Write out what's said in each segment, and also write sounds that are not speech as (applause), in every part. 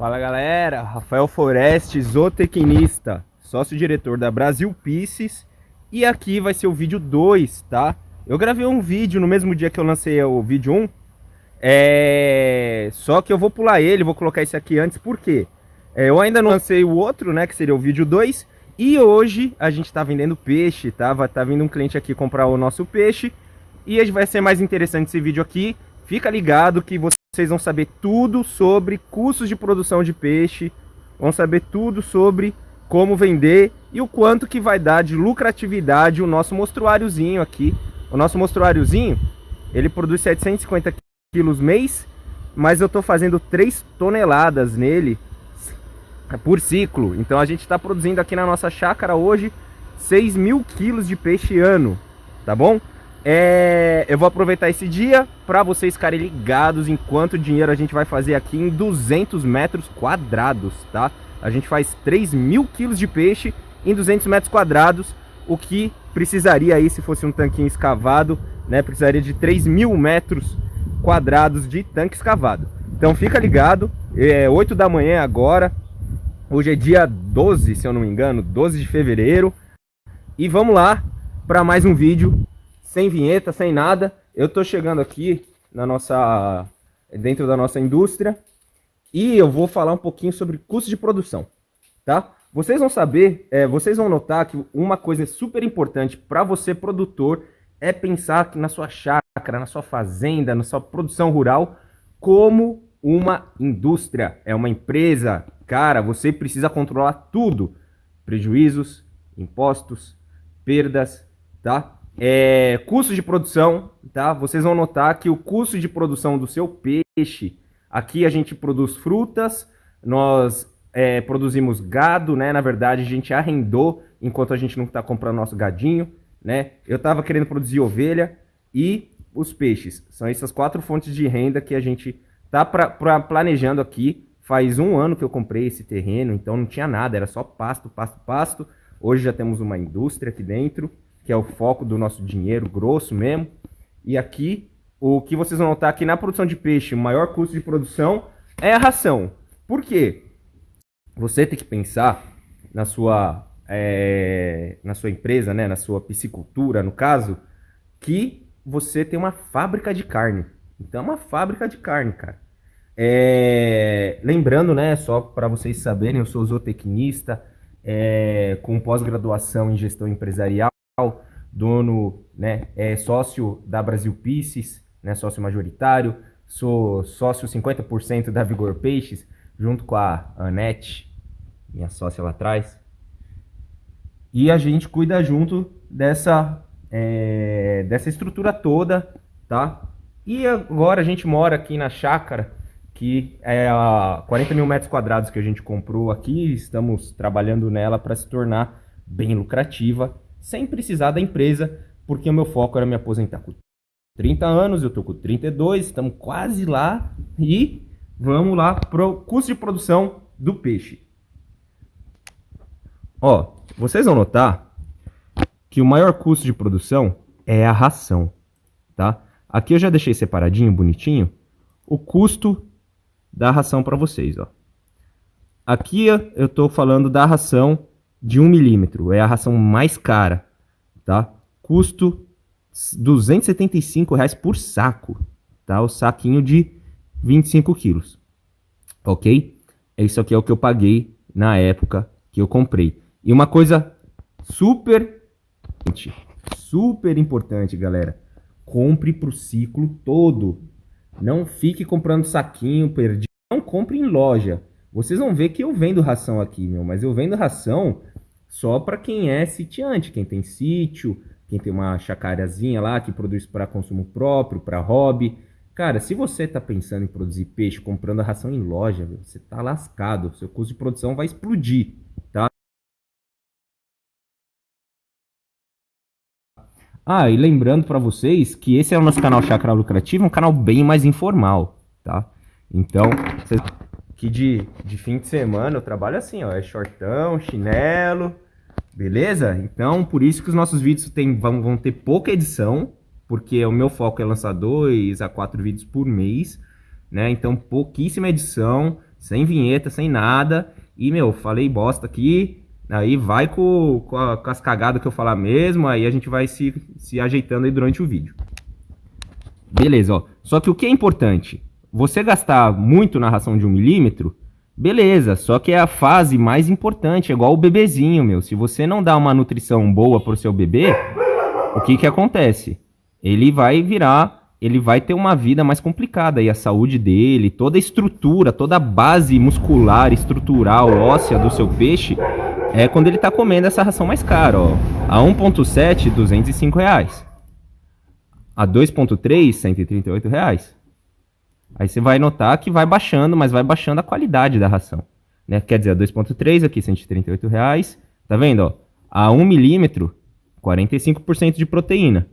Fala galera, Rafael Foreste, zootecnista, sócio-diretor da Brasil Pisces e aqui vai ser o vídeo 2, tá? Eu gravei um vídeo no mesmo dia que eu lancei o vídeo 1, é... só que eu vou pular ele, vou colocar esse aqui antes, por quê? É, eu ainda não lancei o outro, né, que seria o vídeo 2 e hoje a gente tá vendendo peixe, tá? Vai tá vindo um cliente aqui comprar o nosso peixe. E vai ser mais interessante esse vídeo aqui, fica ligado que você vocês vão saber tudo sobre custos de produção de peixe, vão saber tudo sobre como vender e o quanto que vai dar de lucratividade o nosso mostruáriozinho aqui. O nosso mostruáriozinho, ele produz 750 quilos mês, mas eu estou fazendo 3 toneladas nele por ciclo. Então a gente está produzindo aqui na nossa chácara hoje 6 mil quilos de peixe ano, tá bom? É, eu vou aproveitar esse dia para vocês ficarem ligados em quanto dinheiro a gente vai fazer aqui em 200 metros quadrados, tá? A gente faz 3 mil quilos de peixe em 200 metros quadrados, o que precisaria aí, se fosse um tanquinho escavado, né? Precisaria de 3 mil metros quadrados de tanque escavado. Então fica ligado, é 8 da manhã agora, hoje é dia 12, se eu não me engano, 12 de fevereiro. E vamos lá para mais um vídeo sem vinheta, sem nada. Eu tô chegando aqui na nossa dentro da nossa indústria e eu vou falar um pouquinho sobre custo de produção, tá? Vocês vão saber, é, vocês vão notar que uma coisa super importante para você produtor é pensar na sua chácara, na sua fazenda, na sua produção rural como uma indústria, é uma empresa. Cara, você precisa controlar tudo: prejuízos, impostos, perdas, tá? É, custo de produção, tá? Vocês vão notar que o custo de produção do seu peixe, aqui a gente produz frutas, nós é, produzimos gado, né? Na verdade, a gente arrendou enquanto a gente não está comprando nosso gadinho, né? Eu estava querendo produzir ovelha e os peixes. São essas quatro fontes de renda que a gente tá planejando aqui. Faz um ano que eu comprei esse terreno, então não tinha nada, era só pasto, pasto, pasto. Hoje já temos uma indústria aqui dentro que é o foco do nosso dinheiro grosso mesmo. E aqui, o que vocês vão notar aqui na produção de peixe, o maior custo de produção é a ração. Por quê? Você tem que pensar na sua, é, na sua empresa, né, na sua piscicultura, no caso, que você tem uma fábrica de carne. Então é uma fábrica de carne, cara. É, lembrando, né, só para vocês saberem, eu sou zootecnista, é, com pós-graduação em gestão empresarial dono, né, é sócio da Brasil Pisces, né, sócio majoritário, sou sócio 50% da Vigor Peixes, junto com a Anete, minha sócia lá atrás. E a gente cuida junto dessa, é, dessa estrutura toda, tá? E agora a gente mora aqui na chácara, que é a 40 mil metros quadrados que a gente comprou aqui, estamos trabalhando nela para se tornar bem lucrativa sem precisar da empresa, porque o meu foco era me aposentar com 30 anos, eu tô com 32, estamos quase lá e vamos lá pro custo de produção do peixe. Ó, vocês vão notar que o maior custo de produção é a ração, tá? Aqui eu já deixei separadinho, bonitinho, o custo da ração para vocês, ó. Aqui eu estou falando da ração de 1 milímetro. É a ração mais cara, tá? Custo 275 reais por saco, tá? O saquinho de 25 quilos, ok? Isso aqui é o que eu paguei na época que eu comprei. E uma coisa super, super importante, galera. Compre para o ciclo todo. Não fique comprando saquinho perdido. Não compre em loja. Vocês vão ver que eu vendo ração aqui, meu. Mas eu vendo ração só para quem é sitiante, quem tem sítio, quem tem uma chacarazinha lá que produz para consumo próprio, para hobby. Cara, se você está pensando em produzir peixe comprando a ração em loja, você está lascado. Seu custo de produção vai explodir, tá? Ah, e lembrando para vocês que esse é o nosso canal Chacra Lucrativo, um canal bem mais informal, tá? Então, vocês que de, de fim de semana eu trabalho assim, ó, é shortão, chinelo, beleza? Então, por isso que os nossos vídeos tem, vão, vão ter pouca edição, porque o meu foco é lançar dois a quatro vídeos por mês, né? Então, pouquíssima edição, sem vinheta, sem nada. E, meu, falei bosta aqui, aí vai com, com, a, com as cagadas que eu falar mesmo, aí a gente vai se, se ajeitando aí durante o vídeo. Beleza, ó. Só que o que é importante? Você gastar muito na ração de um milímetro, beleza, só que é a fase mais importante, é igual o bebezinho, meu. Se você não dá uma nutrição boa pro seu bebê, o que que acontece? Ele vai virar ele vai ter uma vida mais complicada e a saúde dele, toda a estrutura, toda a base muscular, estrutural, óssea do seu peixe é quando ele está comendo essa ração mais cara, ó. A 1.7, 205 reais. A 2.3, 138 reais. Aí você vai notar que vai baixando, mas vai baixando a qualidade da ração. Né? Quer dizer, a 2.3 aqui, 138 reais. Tá vendo, ó? A 1 milímetro, 45% de proteína.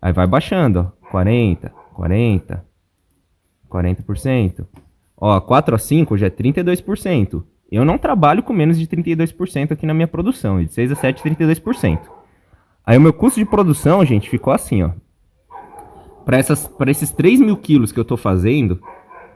Aí vai baixando, ó. 40, 40, 40%. Ó, 4 a 5 já é 32%. Eu não trabalho com menos de 32% aqui na minha produção, de 6 a 7, 32%. Aí o meu custo de produção, gente, ficou assim, ó. Para esses 3 mil quilos que eu tô fazendo,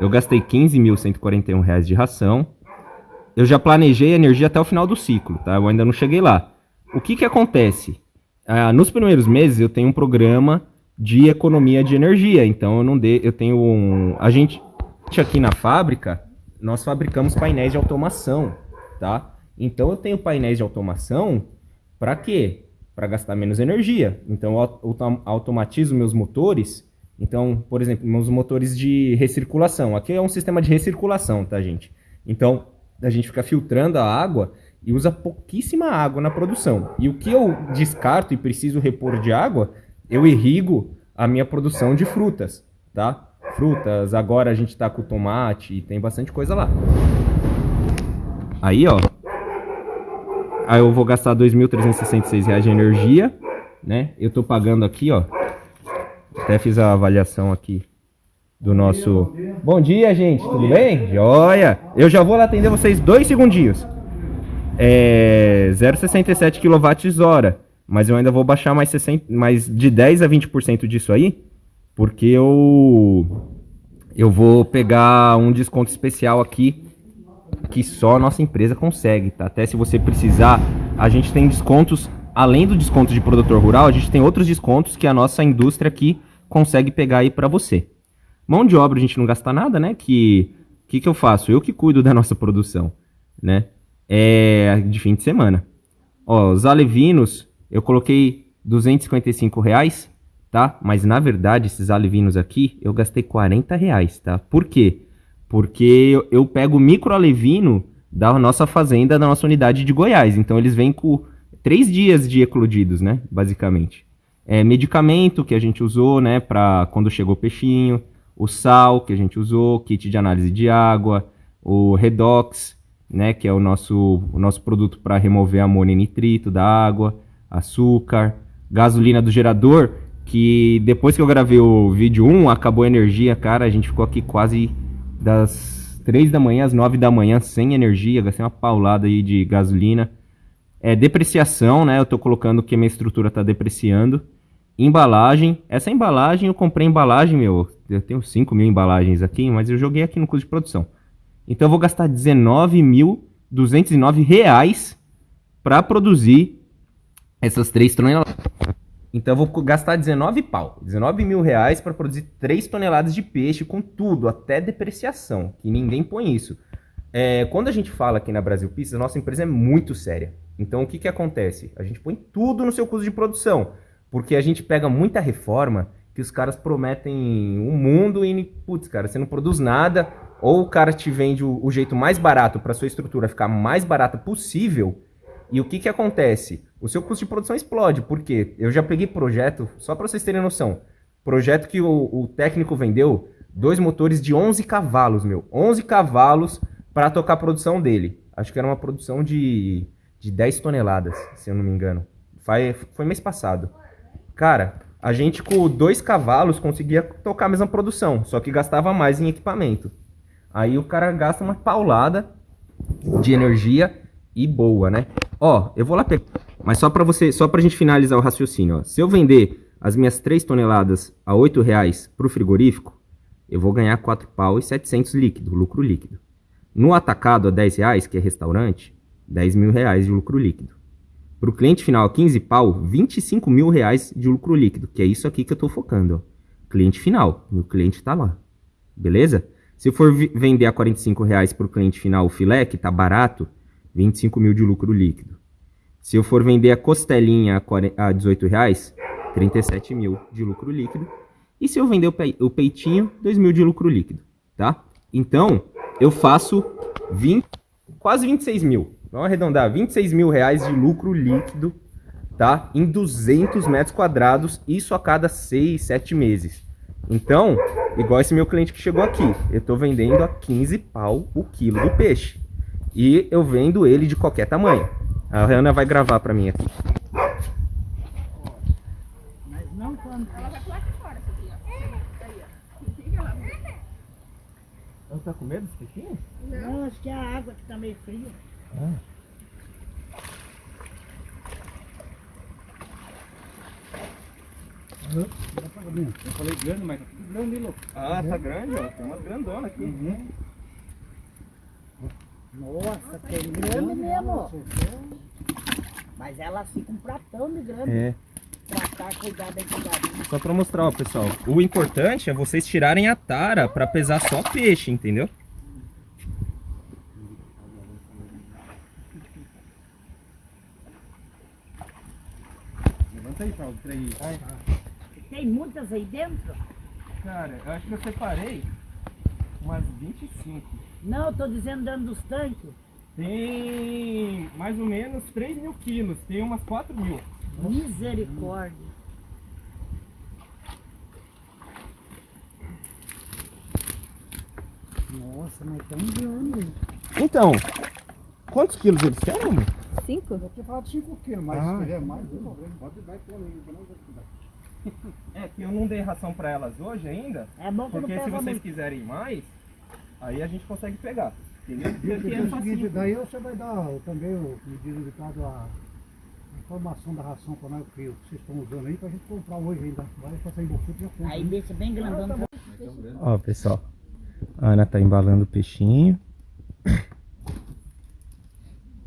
eu gastei 15.141 reais de ração. Eu já planejei a energia até o final do ciclo, tá? Eu ainda não cheguei lá. O que que acontece? Ah, nos primeiros meses eu tenho um programa de economia de energia. Então eu não de, eu tenho um, a gente aqui na fábrica nós fabricamos painéis de automação, tá? Então eu tenho painéis de automação para quê? Para gastar menos energia. Então eu automatizo meus motores. Então, por exemplo, meus motores de recirculação. Aqui é um sistema de recirculação, tá, gente? Então, a gente fica filtrando a água e usa pouquíssima água na produção. E o que eu descarto e preciso repor de água, eu irrigo a minha produção de frutas, tá? Frutas, agora a gente tá com tomate, tem bastante coisa lá. Aí, ó. Aí eu vou gastar R$ 2.366 de energia, né? Eu tô pagando aqui, ó. Até fiz a avaliação aqui do nosso... Bom dia, gente. Tudo bem? Joia! Eu já vou lá atender vocês dois segundinhos. É... 0,67 kWh. Mas eu ainda vou baixar mais, 60, mais de 10 a 20% disso aí, porque eu, eu vou pegar um desconto especial aqui que só a nossa empresa consegue, tá? Até se você precisar, a gente tem descontos, além do desconto de produtor rural, a gente tem outros descontos que a nossa indústria aqui consegue pegar aí para você. Mão de obra a gente não gasta nada, né? Que que que eu faço? Eu que cuido da nossa produção, né? É de fim de semana. Ó, os alevinos eu coloquei 255 reais, tá? Mas na verdade, esses alevinos aqui, eu gastei 40 reais, tá? Por quê? Porque eu, eu pego micro alevino da nossa fazenda, da nossa unidade de Goiás. Então eles vêm com três dias de eclodidos, né? Basicamente. É, medicamento que a gente usou, né? Para quando chegou o peixinho. O sal que a gente usou, kit de análise de água, o redox, né? Que é o nosso, o nosso produto para remover amônia e nitrito da água açúcar, gasolina do gerador, que depois que eu gravei o vídeo 1, acabou a energia, cara, a gente ficou aqui quase das 3 da manhã às 9 da manhã sem energia, gastei uma paulada aí de gasolina. É depreciação, né? Eu tô colocando que a minha estrutura tá depreciando. Embalagem, essa embalagem eu comprei embalagem, meu, eu tenho 5 mil embalagens aqui, mas eu joguei aqui no custo de produção. Então eu vou gastar 19.209 reais para produzir essas três toneladas. Então eu vou gastar 19 pau, 19 mil reais para produzir 3 toneladas de peixe com tudo, até depreciação, que ninguém põe isso. É, quando a gente fala aqui na Brasil Pizza, nossa empresa é muito séria. Então o que, que acontece? A gente põe tudo no seu custo de produção, porque a gente pega muita reforma que os caras prometem um mundo e, putz, cara, você não produz nada, ou o cara te vende o, o jeito mais barato para sua estrutura ficar mais barata possível, e o que, que acontece? O seu custo de produção explode, porque eu já peguei projeto, só para vocês terem noção, projeto que o, o, técnico vendeu, dois motores de 11 cavalos, meu, 11 cavalos para tocar a produção dele. Acho que era uma produção de, de 10 toneladas, se eu não me engano. Foi, foi mês passado. Cara, a gente com dois cavalos conseguia tocar a mesma produção, só que gastava mais em equipamento. Aí o cara gasta uma paulada de energia e boa, né? Ó, eu vou lá pegar. Mas só para você, só pra gente finalizar o raciocínio, ó. Se eu vender as minhas 3 toneladas a 8 reais pro frigorífico, eu vou ganhar 4 pau e 700 líquido, lucro líquido. No atacado a 10 reais, que é restaurante, 10 mil reais de lucro líquido. Para o cliente final a 15 pau, 25 mil reais de lucro líquido, que é isso aqui que eu estou focando. Ó. Cliente final, meu cliente está lá. Beleza? Se for vender a 45 reais para o cliente final o filé, que está barato, 25 mil de lucro líquido. Se eu for vender a costelinha a 18 reais, 37 mil de lucro líquido. E se eu vender o peitinho, 2 mil de lucro líquido, tá? Então, eu faço 20, quase 26 mil. Vamos arredondar, 26 mil reais de lucro líquido, tá? Em 200 metros quadrados, isso a cada 6, 7 meses. Então, igual esse meu cliente que chegou aqui, eu tô vendendo a 15 pau o quilo do peixe. E eu vendo ele de qualquer tamanho. A Ana vai gravar pra mim aqui. Mas não quando... Ela vai pular aqui fora, Ela tá com medo desse peixinho? Não, acho que é a água que tá meio fria. Ah. Eu falei grande, mas tá tudo grande, louco. Ah, tá grande, ó. Tem umas grandonas aqui. Uhum. Nossa, tem grande mesmo. Mas ela fica um pratão de grande. É. Tratar, cuidar da Só pra mostrar, ó, pessoal. O importante é vocês tirarem a tara pra pesar só peixe, entendeu? Levanta aí, Paulo, três. Tem muitas aí dentro? Cara, eu acho que eu separei umas 25. Não, eu tô dizendo dentro dos tanques. Tem mais ou menos 3 mil quilos, tem umas 4 mil. Misericórdia. Nossa, mas tão grande. Então, quantos quilos eles querem, amor? 5? Eu tinha falado 5 quilos, mas ah. se quiser mais, não tem problema. Pode dar e pôr aí, não É que eu não dei ração pra elas hoje ainda. É bom que Porque se vocês muito. quiserem mais, aí a gente consegue pegar. Entendeu? Porque é o seguinte, daí você vai dar também o medida dedicado à informação da ração para nós que vocês estão usando aí pra gente comprar hoje ainda. Vai passar em Bofuto já compra. Aí deixa bem grandão. Ah, tá Ó, pessoal. A Ana tá embalando o peixinho.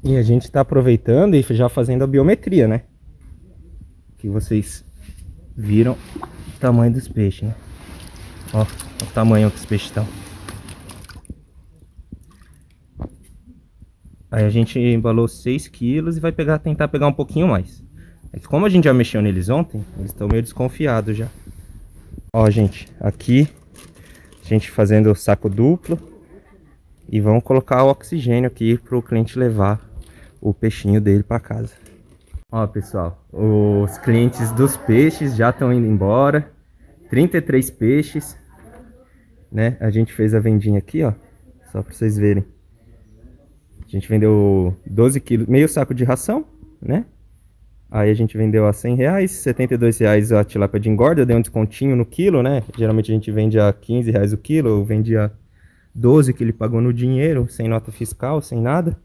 E a gente tá aproveitando e já fazendo a biometria, né? Que vocês viram o tamanho dos peixes, né? Ó, o tamanho que os peixes estão. Aí a gente embalou 6 quilos e vai pegar, tentar pegar um pouquinho mais. É que como a gente já mexeu neles ontem, eles estão meio desconfiados já. Ó, gente, aqui a gente fazendo o saco duplo. E vamos colocar o oxigênio aqui para o cliente levar o peixinho dele para casa. Ó, pessoal, os clientes dos peixes já estão indo embora. 33 peixes, né? A gente fez a vendinha aqui, ó, só para vocês verem. A gente vendeu 12 quilos, meio saco de ração, né? Aí a gente vendeu a 100 reais, 72 reais a tilápia de engorda, deu um descontinho no quilo, né? Geralmente a gente vende a 15 reais o quilo, eu vendi a 12 que ele pagou no dinheiro, sem nota fiscal, sem nada.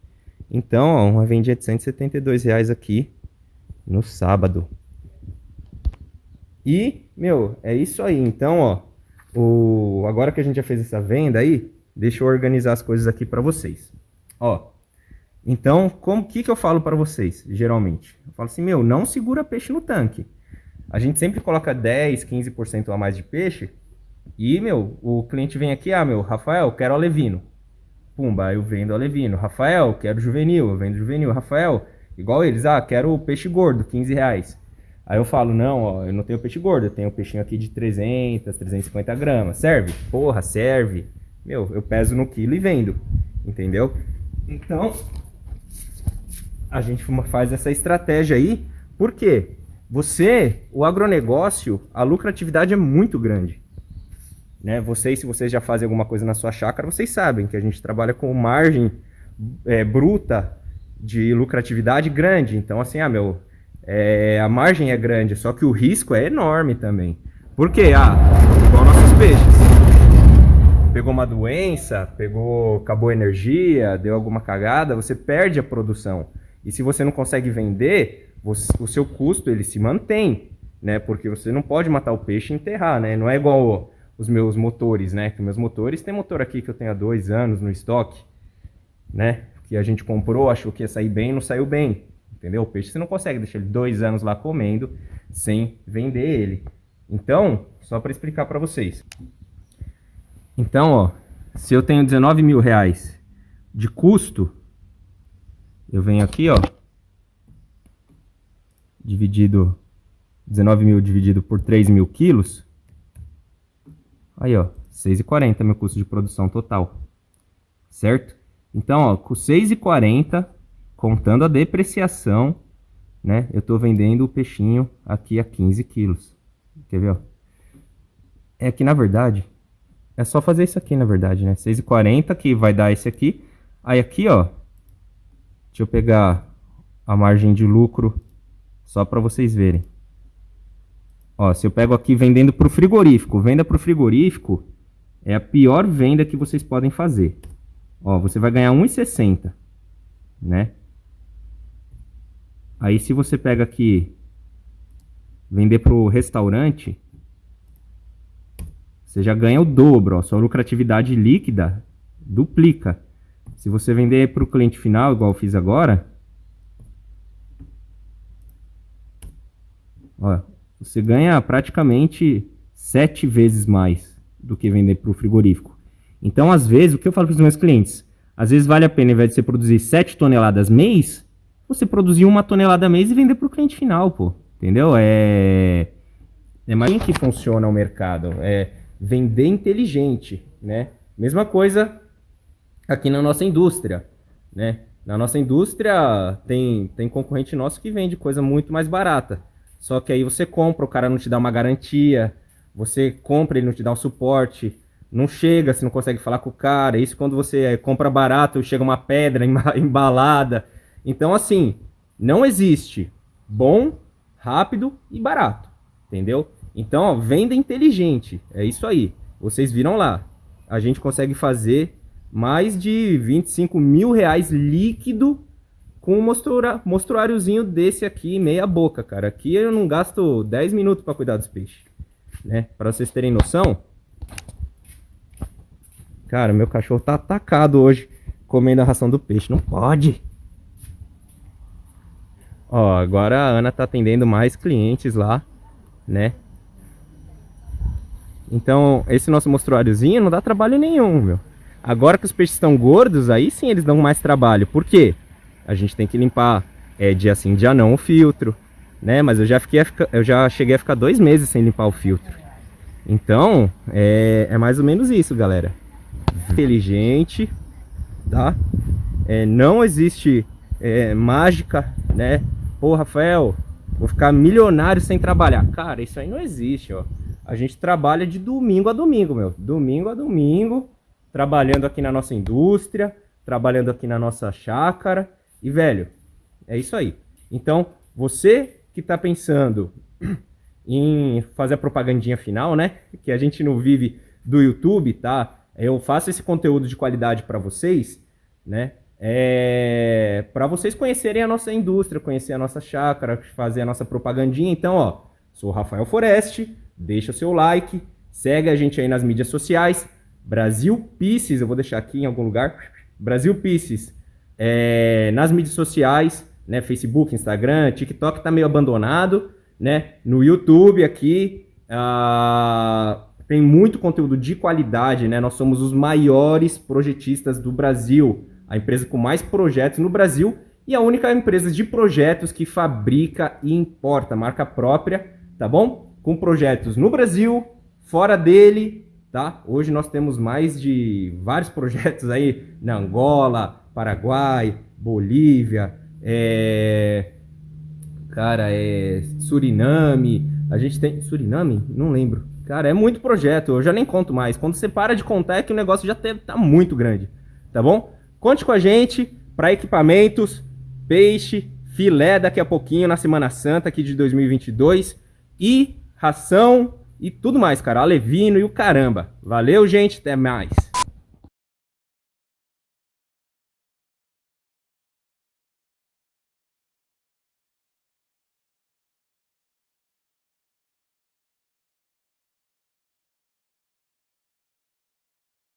Então, ó, uma vendinha de 172 reais aqui no sábado. E, meu, é isso aí. Então, ó, o... agora que a gente já fez essa venda aí, deixa eu organizar as coisas aqui para vocês. Ó, então, como que, que eu falo para vocês, geralmente? Eu falo assim, meu, não segura peixe no tanque. A gente sempre coloca 10, 15% a mais de peixe. E, meu, o cliente vem aqui, ah, meu, Rafael, quero alevino. Pumba, eu vendo alevino. Rafael, quero juvenil, eu vendo juvenil. Rafael, igual eles, ah, quero peixe gordo, 15 reais. Aí eu falo, não, ó, eu não tenho peixe gordo, eu tenho peixinho aqui de 300, 350 gramas. Serve? Porra, serve. Meu, eu peso no quilo e vendo, entendeu? Então, a gente faz essa estratégia aí, porque você, o agronegócio, a lucratividade é muito grande. Né? Vocês, se vocês já fazem alguma coisa na sua chácara, vocês sabem que a gente trabalha com margem é, bruta de lucratividade grande. Então, assim, ah, meu, é, a margem é grande, só que o risco é enorme também. Por quê? Ah, igual nossos peixes. Pegou uma doença, pegou, acabou a energia, deu alguma cagada, você perde a produção. E se você não consegue vender, você, o seu custo ele se mantém, né? Porque você não pode matar o peixe e enterrar, né? Não é igual os meus motores, né? Que meus motores tem motor aqui que eu tenho há dois anos no estoque. né? Que a gente comprou, achou que ia sair bem, não saiu bem. Entendeu? O peixe você não consegue deixar ele dois anos lá comendo sem vender ele. Então, só para explicar para vocês. Então, ó, se eu tenho 19 mil reais de custo, eu venho aqui, ó, dividido, 19 mil dividido por 3 mil quilos, aí, ó, 6,40 meu custo de produção total, certo? Então, ó, com 6,40, contando a depreciação, né, eu tô vendendo o peixinho aqui a 15 quilos. Quer ver, ó? É que, na verdade, é só fazer isso aqui, na verdade, né? 6,40 que vai dar esse aqui. Aí aqui, ó, deixa eu pegar a margem de lucro só para vocês verem. Ó, se eu pego aqui vendendo para o frigorífico, venda para o frigorífico é a pior venda que vocês podem fazer. Ó, você vai ganhar 1,60, né? Aí se você pega aqui vender para o restaurante, você já ganha o dobro, ó, sua lucratividade líquida duplica. Se você vender para o cliente final, igual eu fiz agora, ó, você ganha praticamente sete vezes mais do que vender para o frigorífico. Então, às vezes, o que eu falo para os meus clientes? Às vezes vale a pena, ao invés de você produzir 7 toneladas mês, você produzir uma tonelada mês e vender para o cliente final, pô. Entendeu? É, é mais assim que funciona o mercado. É vender inteligente, né? Mesma coisa aqui na nossa indústria, né? Na nossa indústria tem, tem concorrente nosso que vende coisa muito mais barata. Só que aí você compra, o cara não te dá uma garantia, você compra, ele não te dá um suporte, não chega, você não consegue falar com o cara. Isso quando você é, compra barato, chega uma pedra (laughs) embalada. Então, assim, não existe bom, rápido e barato, entendeu? Então, ó, venda inteligente, é isso aí. Vocês viram lá, a gente consegue fazer mais de 25 mil reais líquido com um mostruáriozinho desse aqui, meia boca, cara. Aqui eu não gasto 10 minutos para cuidar dos peixes, né? Para vocês terem noção. Cara, meu cachorro tá atacado hoje comendo a ração do peixe. Não pode. Ó, agora a Ana tá atendendo mais clientes lá, né? Então, esse nosso mostruáriozinho não dá trabalho nenhum, meu. Agora que os peixes estão gordos, aí sim eles dão mais trabalho. Por quê? A gente tem que limpar é, dia sim, dia não o filtro, né? Mas eu já, fiquei eu já cheguei a ficar dois meses sem limpar o filtro. Então, é, é mais ou menos isso, galera. Inteligente, tá? É, não existe é, mágica, né? Pô, Rafael, vou ficar milionário sem trabalhar. Cara, isso aí não existe, ó. A gente trabalha de domingo a domingo, meu. Domingo a domingo, trabalhando aqui na nossa indústria, trabalhando aqui na nossa chácara. E, velho, é isso aí. Então, você que está pensando (clears throat) em fazer a propagandinha final, né? Que a gente não vive do YouTube, tá? Eu faço esse conteúdo de qualidade para vocês, né? É... Para vocês conhecerem a nossa indústria, conhecer a nossa chácara, fazer a nossa propagandinha. Então, ó, sou o Rafael Foreste, deixa o seu like, segue a gente aí nas mídias sociais. Brasil Pisces, eu vou deixar aqui em algum lugar. Brasil Pisces, é, nas mídias sociais, né? Facebook, Instagram, TikTok tá meio abandonado, né? No YouTube aqui uh, tem muito conteúdo de qualidade, né? Nós somos os maiores projetistas do Brasil, a empresa com mais projetos no Brasil e a única empresa de projetos que fabrica e importa marca própria, tá bom? com projetos no Brasil, fora dele, tá? Hoje nós temos mais de vários projetos aí na Angola, Paraguai, Bolívia, é... cara, é Suriname, a gente tem Suriname? Não lembro. Cara, é muito projeto, eu já nem conto mais. Quando você para de contar é que o negócio já tá muito grande, tá bom? Conte com a gente para equipamentos, peixe, filé daqui a pouquinho na Semana Santa aqui de 2022 e ração e tudo mais, cara. Alevino e o caramba. Valeu, gente. Até mais.